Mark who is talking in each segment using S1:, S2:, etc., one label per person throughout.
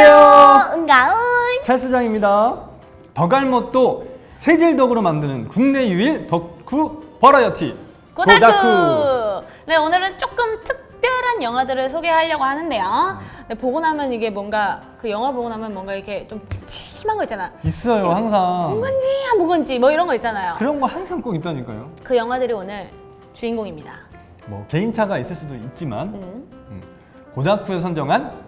S1: 안녕하세요.
S2: 은가은.
S1: 찰스장입니다. 덕알못도 세질덕으로 만드는 국내 유일 덕후 버라이어티
S2: 고다쿠. 네, 오늘은 조금 특별한 영화들을 소개하려고 하는데요. 네, 보고 나면 이게 뭔가 그 영화 보고 나면 뭔가 이렇게 좀 찜찜한 거 있잖아.
S1: 있어요
S2: 본
S1: 항상
S2: 건지 안 본 건지 뭐 이런 거 있잖아요.
S1: 그런 거 항상 꼭 있다니까요.
S2: 그 영화들이 오늘 주인공입니다.
S1: 뭐 개인차가 있을 수도 있지만
S2: 음.
S1: 음, 고다쿠에 선정한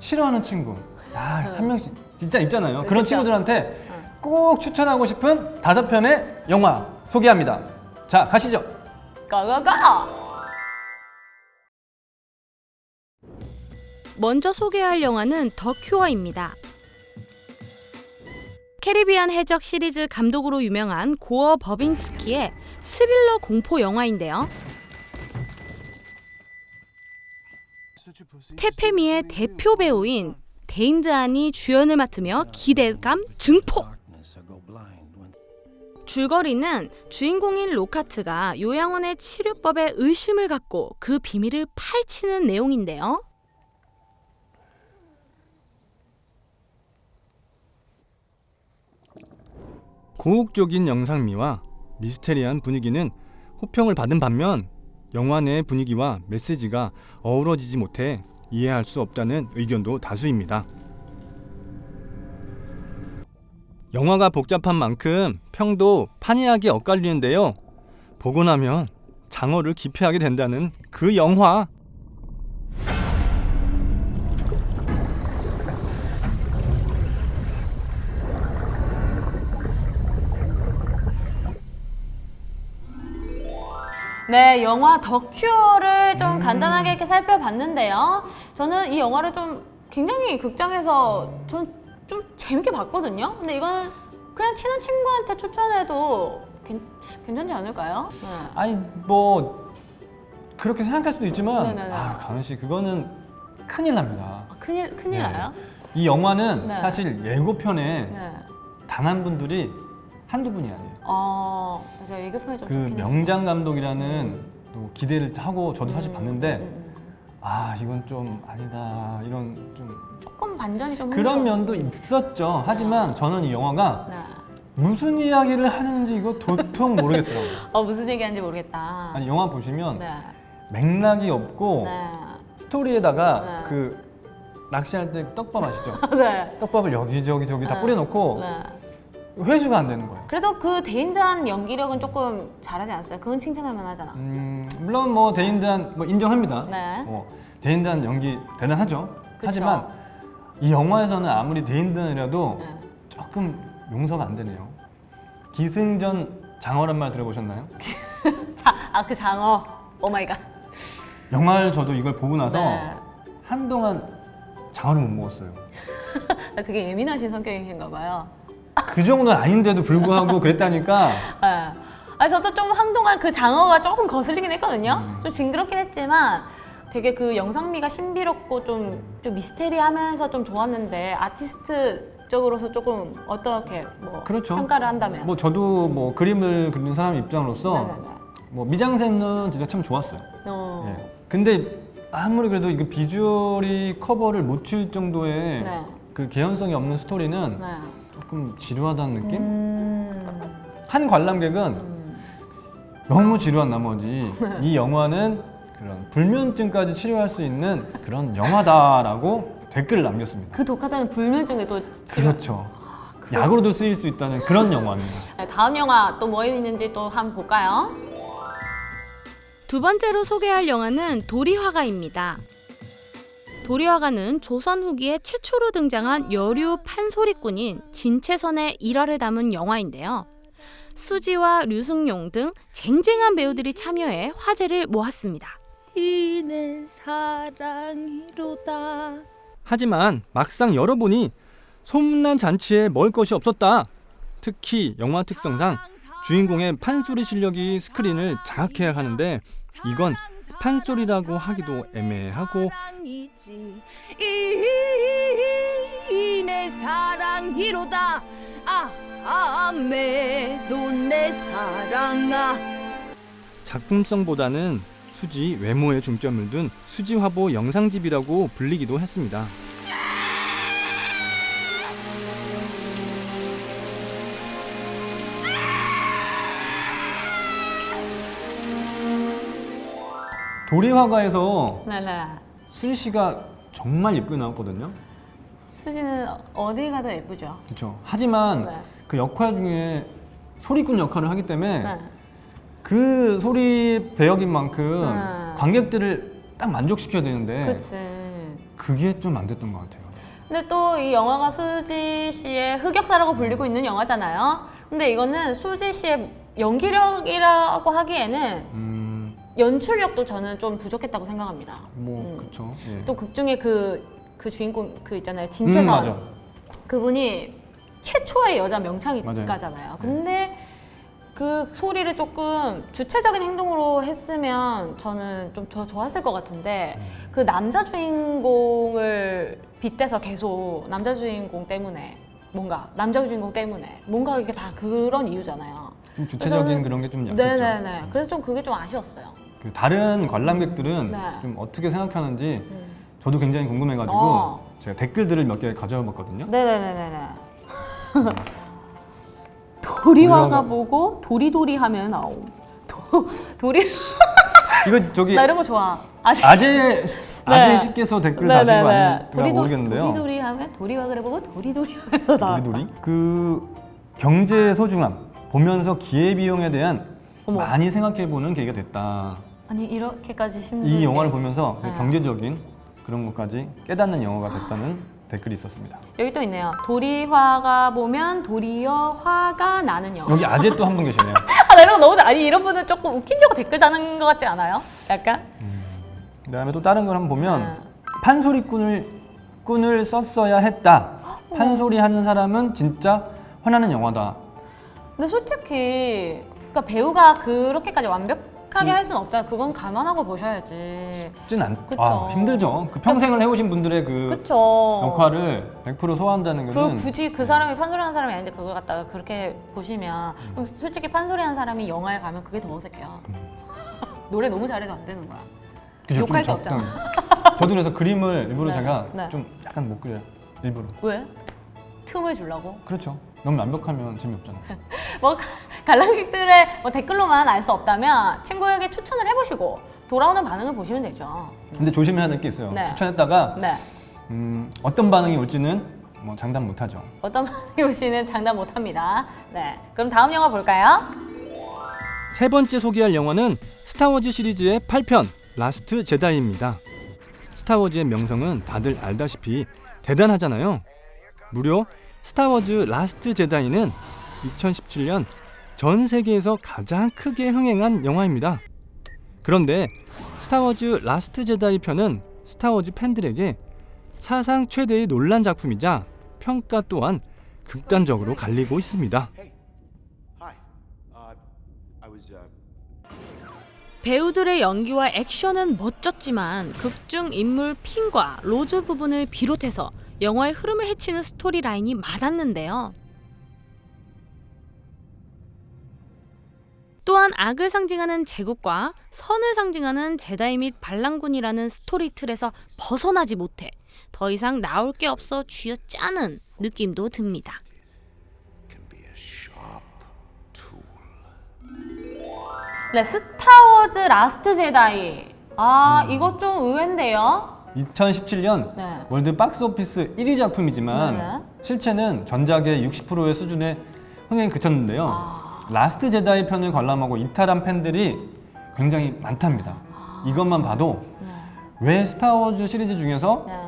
S1: 싫어하는 친구 아, 한 명씩 진짜 있잖아요. 그런
S2: 그쵸.
S1: 친구들한테 꼭 추천하고 싶은 다섯 편의 영화 소개합니다. 자 가시죠.
S2: 고고고!
S3: 먼저 소개할 영화는 더 큐어입니다. 캐리비안 해적 시리즈 감독으로 유명한 고어 버빙스키의 스릴러 공포 영화인데요. 테페미의 대표 배우인 데인드안이 주연을 맡으며 기대감 증폭! 줄거리는 주인공인 로카트가 요양원의 치료법에 의심을 갖고 그 비밀을 파헤치는 내용인데요.
S1: 고혹적인 영상미와 미스테리한 분위기는 호평을 받은 반면 영화 내 분위기와 메시지가 어우러지지 못해 이해할 수 없다는 의견도 다수입니다. 영화가 복잡한 만큼 평도 판이하게 엇갈리는데요. 보고 나면 장어를 기피하게 된다는 그 영화.
S2: 네, 영화 더 큐어를 좀
S1: 음.
S2: 간단하게 이렇게 살펴봤는데요. 저는 이 영화를 좀 굉장히 극장에서 전좀 재밌게 봤거든요. 근데 이거는 그냥 친한 친구한테 추천해도 괜, 괜찮지 않을까요? 네.
S1: 아니 뭐 그렇게 생각할 수도 있지만
S2: 네네네.
S1: 아 강은 씨 그거는 큰일 납니다.
S2: 아, 큰일, 큰일
S1: 네.
S2: 나요?
S1: 이 영화는
S2: 네.
S1: 사실 예고편에
S2: 네.
S1: 당한 분들이 한두 분이 아니에요.
S2: 어, 제가 예고편이 좀
S1: 그
S2: 좋긴 했어요.
S1: 명장 감독이라는 또 기대를 하고 저도 사실
S2: 음,
S1: 봤는데
S2: 음, 음.
S1: 아 이건 좀 아니다 이런 좀
S2: 조금 반전이 좀
S1: 그런. 면도 있었죠. 하지만 저는 이 영화가
S2: 네.
S1: 무슨 이야기를 하는지 이거 도통 모르겠더라고요.
S2: 어, 무슨 얘기하는지 모르겠다.
S1: 아니 영화 보시면
S2: 네.
S1: 맥락이 없고
S2: 네.
S1: 스토리에다가
S2: 네.
S1: 그 낚시할 때 떡밥 아시죠?
S2: 네.
S1: 떡밥을 여기저기 저기 다
S2: 네.
S1: 뿌려놓고
S2: 네.
S1: 회수가 안 되는 거예요.
S2: 그래도 그 데인 드한 연기력은 조금 잘하지 않았어요? 그건 칭찬할 만하잖아.
S1: 음, 물론 뭐 데인 드한 뭐 인정합니다.
S2: 네.
S1: 어, 데인 드한 연기 대단하죠.
S2: 그쵸.
S1: 하지만 이 영화에서는 아무리 데인 드한이라도
S2: 네.
S1: 조금 용서가 안 되네요. 기승전 장어란 말 들어보셨나요?
S2: 자, 아그 장어. oh my god.
S1: 영화를 저도 이걸 보고 나서
S2: 네.
S1: 한동안 장어를 못 먹었어요.
S2: 아, 되게 예민하신 성격이신가 봐요.
S1: 그 정도는 아닌데도 불구하고 그랬다니까
S2: 네. 아 저도 좀 한동안 그 장어가 조금 거슬리긴 했거든요.
S1: 음.
S2: 좀 징그럽긴 했지만 되게 그 영상미가 신비롭고 좀, 좀 미스테리하면서 좀 좋았는데 아티스트적으로서 조금 어떻게 뭐
S1: 그렇죠.
S2: 평가를 한다면
S1: 뭐 저도 뭐 그림을 그리는 사람 입장으로서
S2: 네네네.
S1: 뭐 미장센은 진짜 참 좋았어요.
S2: 어.
S1: 예. 근데 아무리 그래도 이거 비주얼이 커버를 못 칠 정도의
S2: 네.
S1: 그 개연성이 없는 스토리는
S2: 네.
S1: 조금 지루하다는 느낌?
S2: 음.
S1: 한 관람객은
S2: 음.
S1: 너무 지루한 나머지 이 영화는 그런 불면증까지 치료할 수 있는 그런 영화다라고 댓글을 남겼습니다.
S2: 그 독하다는 불면증에 또
S1: 그렇죠. 약으로도 쓰일 수 있다는 그런 영화입니다.
S2: 네, 다음 영화 또 뭐 있는지 또 한번 볼까요?
S3: 두 번째로 소개할 영화는 도리화가입니다. 도리화가는 조선 후기에 최초로 등장한 여류 판소리꾼인 진채선의 일화를 담은 영화인데요. 수지와 류승용 등 쟁쟁한 배우들이 참여해 화제를 모았습니다.
S4: 이내 사랑이로다
S1: 하지만 막상 열어보니 소문난 잔치에 먹을 것이 없었다. 특히 영화 특성상 주인공의 판소리 실력이 스크린을 장악해야 하는데 이건 판소리라고 하기도 애매하고
S4: 이내 사랑이로다. 아 아메도 내 사랑아.
S1: 작품성보다는 수지 외모에 중점을 둔 수지 화보 영상집이라고 불리기도 했습니다. 도리화가에서
S2: 네네.
S1: 수지 씨가 정말 예쁘게 나왔거든요.
S2: 수지는 어딜 가도 예쁘죠.
S1: 그렇죠. 하지만
S2: 네.
S1: 그 역할 중에 소리꾼 역할을 하기 때문에
S2: 네.
S1: 그 소리 배역인 만큼
S2: 네.
S1: 관객들을 딱 만족시켜야 되는데
S2: 그치.
S1: 그게 좀 안 됐던 것 같아요.
S2: 근데 또 이 영화가 수지 씨의 흑역사라고 불리고 있는 영화잖아요. 근데 이거는 수지 씨의 연기력이라고 하기에는
S1: 음,
S2: 연출력도 저는 좀 부족했다고 생각합니다.
S1: 뭐
S2: 음.
S1: 그렇죠. 예.
S2: 또극 중에 그, 그 주인공 그 있잖아요.
S1: 음,
S2: 진채선.
S1: 맞아.
S2: 그분이 최초의 여자
S1: 맞아요.
S2: 명창가잖아요. 근데 그 소리를 조금 주체적인 행동으로 했으면 저는 좀 더 좋았을 것 같은데
S1: 음.
S2: 그 남자 주인공을 빗대서 계속 남자 주인공 때문에 뭔가 남자 주인공 때문에 뭔가 이게 다 그런 이유잖아요.
S1: 좀 주체적인 그런 게 좀 약했죠.
S2: 네네네. 그래서 좀 그게 좀 아쉬웠어요.
S1: 그 다른 관람객들은
S2: 네.
S1: 좀 어떻게 생각하는지
S2: 음.
S1: 저도 굉장히 궁금해가지고
S2: 어.
S1: 제가 댓글들을 몇 개 가져와 봤거든요.
S2: 네네네네네. 도리화가
S1: 도리화가-
S2: 보고 도리도리 하면 아오. 도, 도리
S1: 이거 저기
S2: 나 이런 거 좋아.
S1: 아재 아재 씨께서 댓글 다신 거 아닌가 모르겠는데요.
S2: 도리도리 하면 도리화 그래 보고 도리도리 하면서 나.
S1: 우리돌이 그 경제 소중함 보면서 기회 비용에 대한
S2: 어머.
S1: 많이 생각해보는 계기가 됐다.
S2: 아니 이렇게까지 힘든.
S1: 이 영화를 보면서 그
S2: 네.
S1: 경제적인 그런 것까지 깨닫는 영화가 됐다는 댓글이 있었습니다.
S2: 여기 또 있네요. 도리화가 보면 도리어 화가 나는 영화.
S1: 여기 아재 또 한 분 계시네요.
S2: 아, 나 이런 거 너무. 아니 이런 분은 조금 웃기려고 댓글 다는 것 같지 않아요? 약간.
S1: 그다음에 또 다른 걸 한번 보면
S2: 네.
S1: 판소리꾼을 꾼을 썼어야 했다. 판소리 하는 사람은 진짜 화나는 영화다.
S2: 근데 솔직히 그러니까 배우가 그렇게까지 완벽하게 할 수는 없다. 그건 감안하고 보셔야지.
S1: 쉽진 않.
S2: 그쵸.
S1: 아, 힘들죠. 그 평생을 해오신 분들의 그
S2: 그쵸.
S1: 역할을 100% 소화한다는
S2: 그
S1: 것은
S2: 굳이 그 사람이 판소리하는 사람이 아닌데 그걸 갖다가 그렇게 보시면 그럼 솔직히 판소리하는 사람이 영화에 가면 그게 더 어색해요. 노래 너무 잘해도 안 되는 거야.
S1: 그죠,
S2: 욕할 좀게
S1: 적당. 저도 그래서 그림을 일부러
S2: 네,
S1: 제가
S2: 네.
S1: 좀 약간 못 그려요. 일부러.
S2: 왜? 틈을 주려고?
S1: 그렇죠. 너무 완벽하면 재미없잖아요.
S2: 뭐 관람객들의 뭐 댓글로만 알 수 없다면 친구에게 추천을 해보시고 돌아오는 반응을 보시면 되죠.
S1: 근데 조심해야 될 게 있어요.
S2: 네.
S1: 추천했다가
S2: 네.
S1: 음, 어떤 반응이 올지는 뭐 장담 못하죠.
S2: 어떤 반응이 오시는 장담 못합니다. 네. 그럼 다음 영화 볼까요?
S1: 세 번째 소개할 영화는 스타워즈 시리즈의 8편 라스트 제다이입니다. 스타워즈의 명성은 다들 알다시피 대단하잖아요. 무려 스타워즈 라스트 제다이는 2017년 전 세계에서 가장 크게 흥행한 영화입니다. 그런데 스타워즈 라스트 제다이 편은 스타워즈 팬들에게 사상 최대의 논란 작품이자 평가 또한 극단적으로 갈리고 있습니다.
S5: 어, 어,
S3: 배우들의 연기와 액션은 멋졌지만 극중 인물 핀과 로즈 부분을 비롯해서 영화의 흐름을 해치는 스토리 라인이 많았는데요. 또한 악을 상징하는 제국과 선을 상징하는 제다이 및 반란군이라는 스토리 틀에서 벗어나지 못해 더 이상 나올 게 없어 쥐어짜는 느낌도 듭니다.
S2: 네, 스타워즈 라스트 제다이. 아, 이거 좀 의외인데요.
S1: 2017년
S2: 네.
S1: 월드 박스 오피스 1위 작품이지만
S2: 네.
S1: 실체는 전작의 60%의 수준의 흥행에 그쳤는데요.
S2: 아.
S1: 라스트 제다이 편을 관람하고 이탈한 팬들이 굉장히 많답니다. 이것만 봐도
S2: 네.
S1: 왜 스타워즈 시리즈 중에서
S2: 네.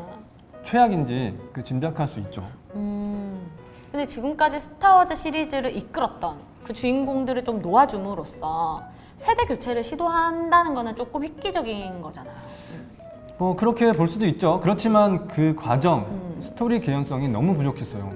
S1: 최악인지 그 짐작할 수 있죠.
S2: 음. 근데 지금까지 스타워즈 시리즈를 이끌었던 그 주인공들을 좀 놓아줌으로써 세대 교체를 시도한다는 거는 조금 획기적인 거잖아요.
S1: 뭐 그렇게 볼 수도 있죠. 그렇지만 그 과정,
S2: 음.
S1: 스토리 개연성이 너무 부족했어요.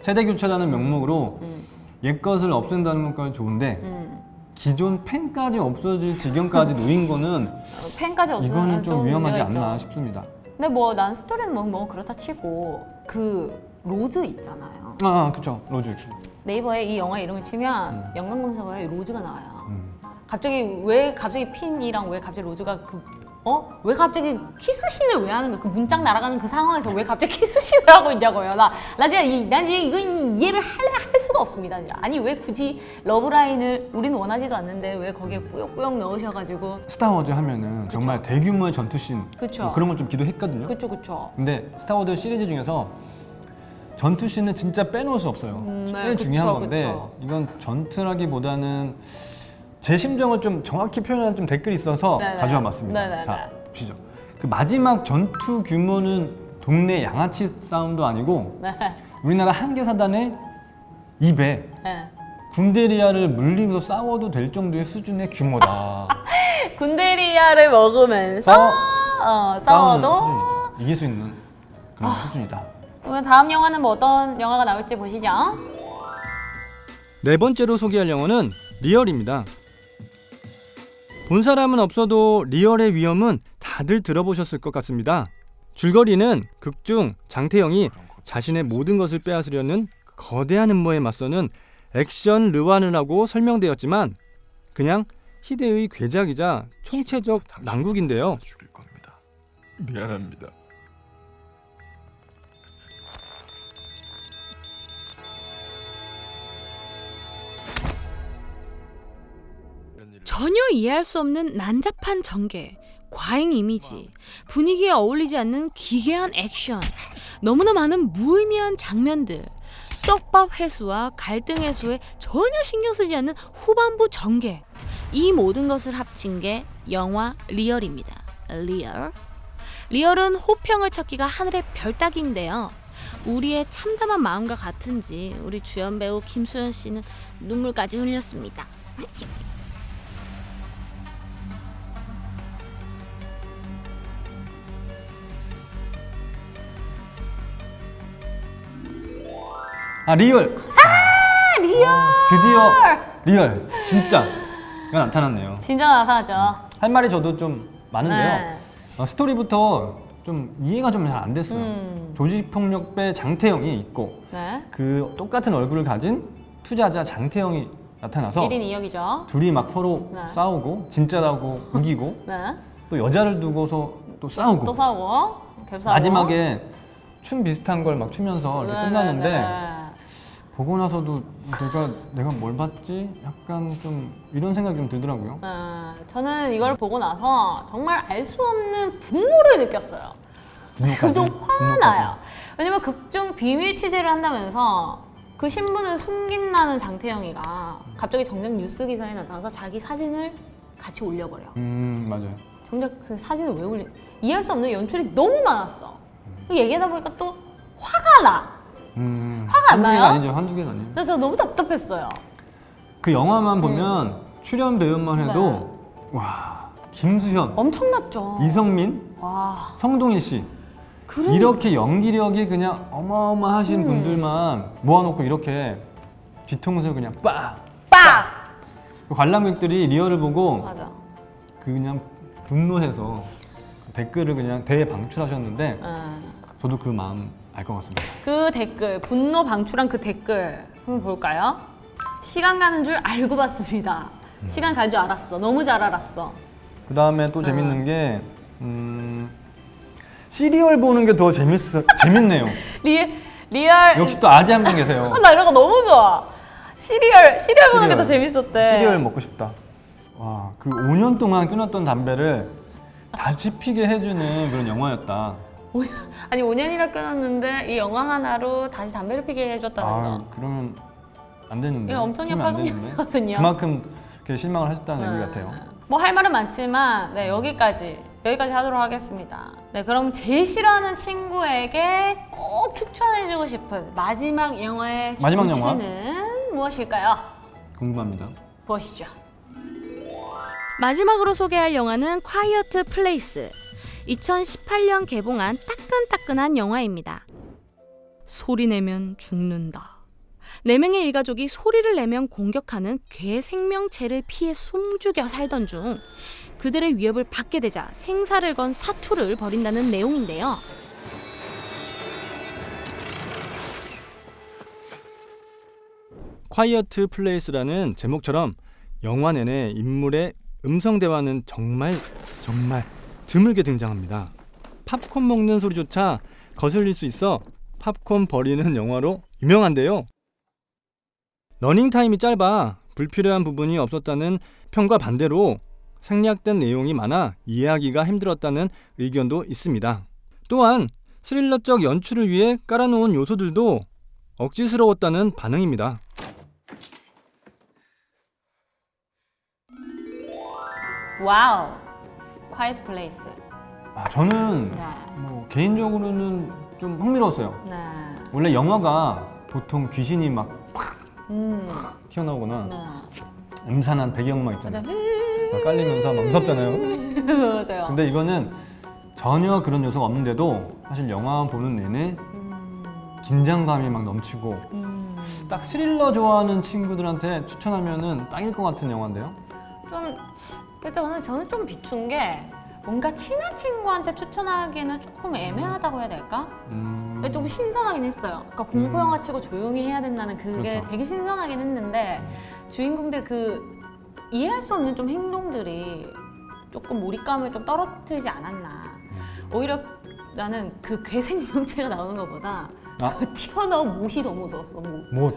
S1: 세대 교체라는 명목으로
S2: 음.
S1: 옛 것을 없앤다는 것까지 좋은데
S2: 음.
S1: 기존 팬까지 없어질 지경까지 놓인 거는
S2: 어, 팬까지 없으면
S1: 이거는 좀 위험하지
S2: 문제가
S1: 않나
S2: 있죠.
S1: 싶습니다.
S2: 근데 뭐 난 스토리는 뭐, 뭐 그렇다 치고 그 로즈 있잖아요.
S1: 아, 아 그쵸. 로즈.
S2: 네이버에 이 영화 이름을 치면
S1: 음.
S2: 연관 검색어에 로즈가 나와요.
S1: 음.
S2: 갑자기 왜 갑자기 핀이랑 왜 갑자기 로즈가 그 어? 왜 갑자기 키스신을 왜 하는 거야? 그 문짝 날아가는 그 상황에서 왜 갑자기 키스신을 하고 있냐고요. 나, 나 진짜 이, 난 이- 이건 이해를 할, 할 수가 없습니다. 아니 왜 굳이 러브라인을 우리는 원하지도 않는데 왜 거기에 뿌욕뿌욕 넣으셔가지고
S1: 스타워즈 하면은 정말 대규모의 전투씬
S2: 그쵸.
S1: 뭐 그런 걸 좀 기대했거든요.
S2: 그쵸 그쵸.
S1: 근데 스타워즈 시리즈 중에서 전투씬은 진짜 빼놓을 수 없어요.
S2: 음, 네,
S1: 제일
S2: 그쵸,
S1: 중요한 건데
S2: 그쵸.
S1: 이건 전투라기보다는 제 심정을 좀 정확히 표현하는 좀 댓글이 있어서
S2: 네네.
S1: 가져와 봤습니다.
S2: 네네네.
S1: 자, 보시죠. 그 마지막 전투 규모는 동네 양아치 싸움도 아니고
S2: 네.
S1: 우리나라 한계 사단의 2배
S2: 네.
S1: 군대리아를 물리고서 싸워도 될 정도의 수준의 규모다.
S2: 군대리아를 먹으면서
S1: 싸워-
S2: 어, 싸워도.
S1: 이길 수 있는 그런 수준이다.
S2: 그러면 다음 영화는 뭐 어떤 영화가 나올지 보시죠.
S1: 네 번째로 소개할 영화는 리얼입니다. 본 사람은 없어도 리얼의 위험은 다들 들어보셨을 것 같습니다. 줄거리는 극중 장태영이 자신의 모든 것을 빼앗으려는 거대한 음모에 맞서는 액션 르완을 설명되었지만 그냥 희대의 괴작이자 총체적 난국인데요.
S6: 미안합니다.
S3: 전혀 이해할 수 없는 난잡한 전개, 과잉 이미지, 분위기에 어울리지 않는 기괴한 액션, 너무나 많은 무의미한 장면들, 떡밥 회수와 갈등 해소에 전혀 신경 쓰지 않는 후반부 전개, 이 모든 것을 합친 게 영화 리얼입니다. 리얼. 리얼은 호평을 찾기가 하늘의 별 따기인데요. 우리의 참담한 마음과 같은지 우리 주연 배우 김수현 씨는 눈물까지 흘렸습니다.
S1: 아 리얼. 아 리얼. 드디어 리얼. 진짜 이거 나타났네요.
S2: 진짜 나타나죠.
S1: 할 말이 저도 좀 많은데요.
S2: 네.
S1: 어, 스토리부터 좀 이해가 좀 잘 안 됐어요.
S2: 음.
S1: 조직폭력배 장태영이 있고
S2: 네.
S1: 그 똑같은 얼굴을 가진 투자자 장태영이 나타나서
S2: 1인 2역이죠.
S1: 둘이 막 서로
S2: 네.
S1: 싸우고 진짜라고 우기고
S2: 네.
S1: 또 여자를 두고서 또 싸우고
S2: 또 싸우고
S1: 마지막에 춤 비슷한 걸 막 추면서 이렇게
S2: 네,
S1: 끝나는데
S2: 네, 네.
S1: 보고 나서도 내가 내가 뭘 봤지? 약간 좀 이런 생각이 좀 들더라고요.
S2: 어, 저는 이걸 보고 나서 정말 알 수 없는 분노를 느꼈어요.
S1: 분노까지?
S2: 좀
S1: 분노까지?
S2: 화나요. 왜냐면 극중 비밀 취재를 한다면서 그 신분을 숨긴다는 장태영이가 갑자기 정작 뉴스 기사에 나타나서 자기 사진을 같이 올려버려.
S1: 음 맞아요.
S2: 정작 그 사진을 왜 올리? 이해할 수 없는 연출이 너무 많았어. 그 얘기하다 보니까 또 화가 나.
S1: 음,
S2: 화가 안 나요?
S1: 아니죠, 한두 개가 아니에요.
S2: 그래서 저 너무 답답했어요.
S1: 그 영화만 보면 출연 배우만 해도
S2: 네.
S1: 와 김수현,
S2: 엄청났죠.
S1: 이성민,
S2: 와.
S1: 성동일 씨
S2: 그런
S1: 이렇게 연기력이 그냥 어마어마하신
S2: 음.
S1: 분들만 모아놓고 이렇게 뒤통수를 그냥 빡!
S2: 빡!
S1: 그 관람객들이 리얼을 보고
S2: 맞아.
S1: 그 그냥 분노해서 댓글을 그냥 대방출하셨는데
S2: 어.
S1: 저도 그 마음 알 것 같습니다.
S2: 그 댓글, 분노 방출한 그 댓글 한번 볼까요? 시간 가는 줄 알고 봤습니다.
S1: 음.
S2: 시간 가는 줄 알았어. 너무 잘 알았어.
S1: 그 다음에 또 재밌는 게 음, 시리얼 보는 게 더 재밌어 재밌네요.
S2: 리, 리얼.
S1: 역시 또 아재 한 분 계세요.
S2: 아, 나 이런 거 너무 좋아. 시리얼, 시리얼 보는 게. 더 재밌었대.
S1: 시리얼 먹고 싶다. 와, 그 5년 동안 끊었던 담배를 다시 피게 해주는 그런 영화였다.
S2: 오- 아니 5년이나 끊었는데 이 영화 하나로 다시 담배를 피게 해줬다는
S1: 아,
S2: 거.
S1: 그러면 안 되는데.
S2: 이거 엄청난. 파급력이거든요.
S1: 그만큼 실망을 하셨다는 얘기 같아요.
S2: 뭐 할 말은 많지만 네 여기까지 여기까지 하도록 하겠습니다. 네 그럼 제일 싫어하는 친구에게 꼭 추천해주고 싶은 마지막 영화의
S1: 마지막 영화?
S2: 무엇일까요?
S1: 궁금합니다.
S2: 보시죠.
S3: 마지막으로 소개할 영화는 콰이어트 플레이스. 2018년 개봉한 따끈따끈한 영화입니다. 소리 내면 죽는다. 네 명의 일가족이 소리를 내면 공격하는 괴 생명체를 피해 숨죽여 살던 중 그들의 위협을 받게 되자 생사를 건 사투를 벌인다는 내용인데요.
S1: 콰이어트 플레이스라는 제목처럼 영화 내내 인물의 음성 대화는 정말 정말 드물게 등장합니다. 팝콘 먹는 소리조차 거슬릴 수 있어 팝콘 버리는 영화로 유명한데요. 러닝 타임이 짧아 불필요한 부분이 없었다는 평과 반대로 생략된 내용이 많아 이해하기가 힘들었다는 의견도 있습니다. 또한 스릴러적 연출을 위해 깔아놓은 요소들도 억지스러웠다는 반응입니다.
S2: 와우. Quiet Place.
S1: 아, 저는
S2: 네.
S1: 뭐 개인적으로는 좀 흥미로웠어요.
S2: 네.
S1: 원래 영화가 보통 귀신이 막
S2: 음.
S1: 튀어나오거나
S2: 네.
S1: 음산한 배경음악 있잖아요. 막 깔리면서 막 무섭잖아요.
S2: 맞아요.
S1: 근데 이거는 전혀 그런 요소가 없는데도 사실 영화 보는 내내
S2: 음.
S1: 긴장감이 막 넘치고
S2: 음.
S1: 딱 스릴러 좋아하는 친구들한테 추천하면 은 딱일 것 같은 영화인데요.
S2: 좀 근데 저는 저는 좀 비춘 게 뭔가 친한 친구한테 추천하기에는 조금 애매하다고 해야 될까?
S1: 음...
S2: 근데 조금 신선하긴 했어요. 그러니까 공포 영화 치고 조용히 해야 된다는 그게
S1: 그렇죠.
S2: 되게 신선하긴 했는데 주인공들 그 이해할 수 없는 좀 행동들이 조금 몰입감을 좀 떨어뜨리지 않았나.
S1: 음.
S2: 오히려 나는 그 괴생명체가 나오는 것보다
S1: 아.
S2: 그 튀어나온 못이 너무 무서웠어. 못.
S1: 뭐,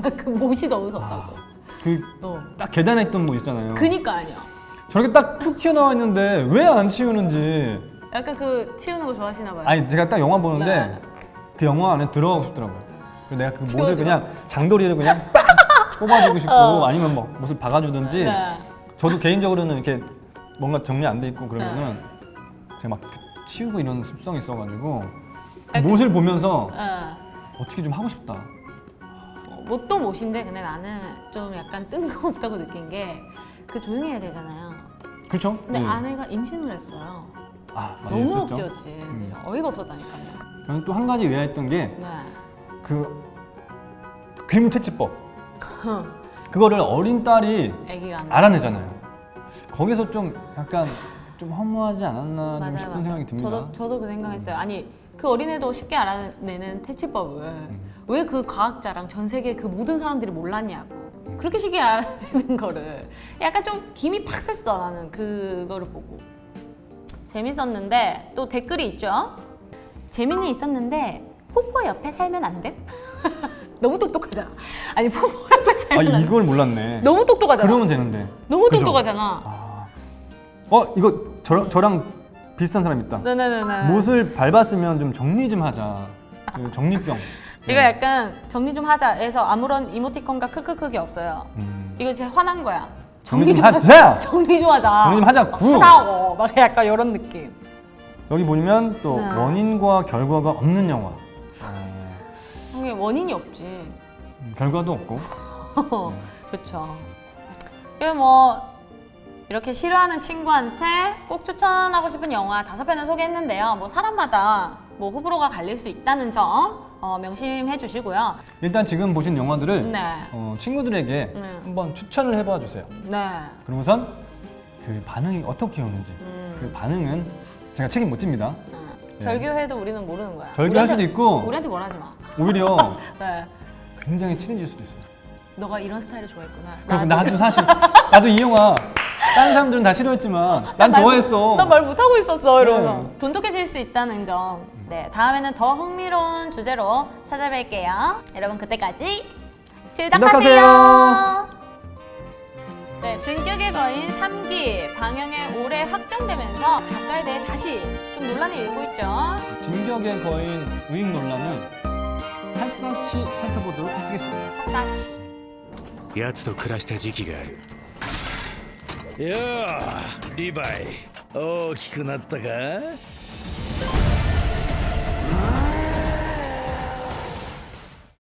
S2: 그 못이 너무 무섭다고.
S1: 그,
S2: 어.
S1: 딱 계단에 있던 뭐 있잖아요.
S2: 그니까 아니야.
S1: 저렇게 딱 툭 튀어나와 있는데 왜 안 치우는지.
S2: 약간 그 튀우는 거 좋아하시나 봐요.
S1: 아니, 제가 딱 영화 보는데
S2: 네.
S1: 그 영화 안에 들어가고 싶더라고요. 그래서 내가 그 못을
S2: 치워줘.
S1: 그냥 장도리를 그냥 빡 뽑아주고 싶고
S2: 어.
S1: 아니면 뭐 못을 박아주든지
S2: 네.
S1: 저도 개인적으로는 이렇게 뭔가 정리 안 돼 있고 그러면은 제가 막 치우고 이런 습성이 있어가지고 그 못을 보면서
S2: 어.
S1: 어떻게 좀 하고 싶다.
S2: 못도 못인데 근데 나는 좀 약간 뜬금없다고 느낀 게 그 조용히 해야 되잖아요.
S1: 그렇죠?
S2: 근데
S1: 네.
S2: 아내가 임신을 했어요.
S1: 아,
S2: 너무. 억지였지.
S1: 음.
S2: 어이가 없었다니까요.
S1: 저는 또 한 가지 의아했던
S2: 네.
S1: 게그 괴물 퇴치법
S2: 어.
S1: 그거를 어린 딸이 알아내잖아요. 거기서 좀 약간 좀 허무하지 않았나 좀
S2: 맞아요,
S1: 싶은
S2: 맞아요.
S1: 생각이 듭니다.
S2: 저도 저도 그 생각했어요. 아니 그 어린애도 쉽게 알아내는 퇴치법을
S1: 음.
S2: 왜그 과학자랑 전 세계 그 모든 사람들이 몰랐냐고. 그렇게 쉽게 알아내는 거를 약간 좀 김이 팍 샜어 나는 그거를 보고 재밌었는데 또 댓글이 있죠. 재미는 있었는데 포포 옆에 살면 안 돼? 너무 똑똑하잖아. 아니 포포 옆에
S1: 아
S2: 살면 안 돼.
S1: 이걸 몰랐네.
S2: 너무 똑똑하잖아.
S1: 그러면 되는데.
S2: 너무
S1: 그죠?
S2: 똑똑하잖아.
S1: 아. 어 이거 저, 저랑 비슷한 사람 있다.
S2: 네네네네.
S1: 못을 밟았으면 좀 정리 좀 하자. 그 정리병.
S2: 이거 약간 정리 좀 하자 해서 아무런 이모티콘과 크크크기 없어요.
S1: 음.
S2: 이거 진짜 화난 거야.
S1: 정리 좀
S2: 하자.
S1: 하자.
S2: 정리 좀 하자.
S1: 정리 좀 하자고.
S2: 하자고. 막 약간 이런 느낌.
S1: 여기 보면 또
S2: 네.
S1: 원인과 결과가 없는 영화. 어,
S2: 이게 원인이 없지.
S1: 음, 결과도 없고.
S2: 그렇죠. 이거 뭐 이렇게 싫어하는 친구한테 꼭 추천하고 싶은 영화 다섯 편을 소개했는데요. 뭐 사람마다 뭐 호불호가 갈릴 수 있다는 점 어, 명심해 주시고요.
S1: 일단 지금 보신 영화들을
S2: 네.
S1: 어, 친구들에게
S2: 네.
S1: 한번 추천을 해봐 주세요.
S2: 네.
S1: 그러고선 그 반응이 어떻게 오는지
S2: 음.
S1: 그 반응은 제가 책임 못 집니다.
S2: 어.
S1: 네.
S2: 절교해도 우리는 모르는 거야. 우리한테-
S1: 수도 있고
S2: 우리한테 뭘 하지 마.
S1: 오히려
S2: 네.
S1: 굉장히 친해질 수도 있어요.
S2: 너가 이런 스타일을 좋아했구나.
S1: 그리고 나도 사실 나도 이 영화 다른 사람들은 다 싫어했지만 난 좋아했어.
S2: 난 말 못하고 있었어 이러면서
S1: 네.
S2: 돈독해질 수 있다는 점. 네 다음에는 더 흥미로운 주제로 찾아뵐게요. 여러분 그때까지 즐덕하세요.
S1: 즐덕하세요.
S2: 네 진격의 거인 3기 방영에 올해 확정되면서 작가에 대해 다시 좀 논란이 일고 있죠.
S1: 진격의 거인 우익 논란을 샅샅이 살펴보도록 하겠습니다.
S2: 사치.
S7: 奴と暮らした時期がある ようリヴァイ大きくなったか？